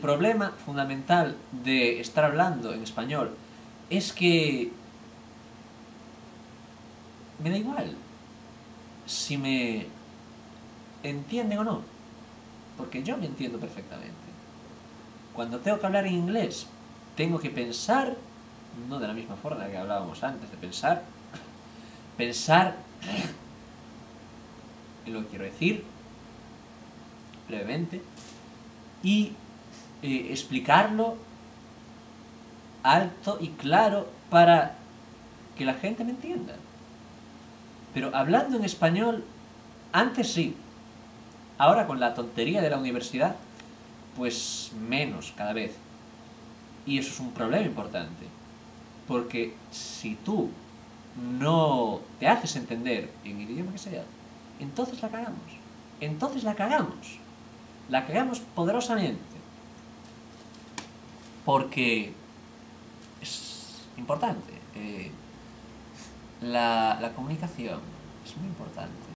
problema fundamental de estar hablando en español es que me da igual si me entienden o no, porque yo me entiendo perfectamente. Cuando tengo que hablar en inglés, tengo que pensar, no de la misma forma que hablábamos antes de pensar, pensar en lo que quiero decir, brevemente, y eh, explicarlo alto y claro para que la gente me entienda. Pero hablando en español, antes sí. Ahora con la tontería de la universidad, pues menos cada vez. Y eso es un problema importante. Porque si tú no te haces entender en el idioma que sea, entonces la cagamos. Entonces la cagamos. La cagamos poderosamente. Porque es importante. Eh, la, la comunicación es muy importante.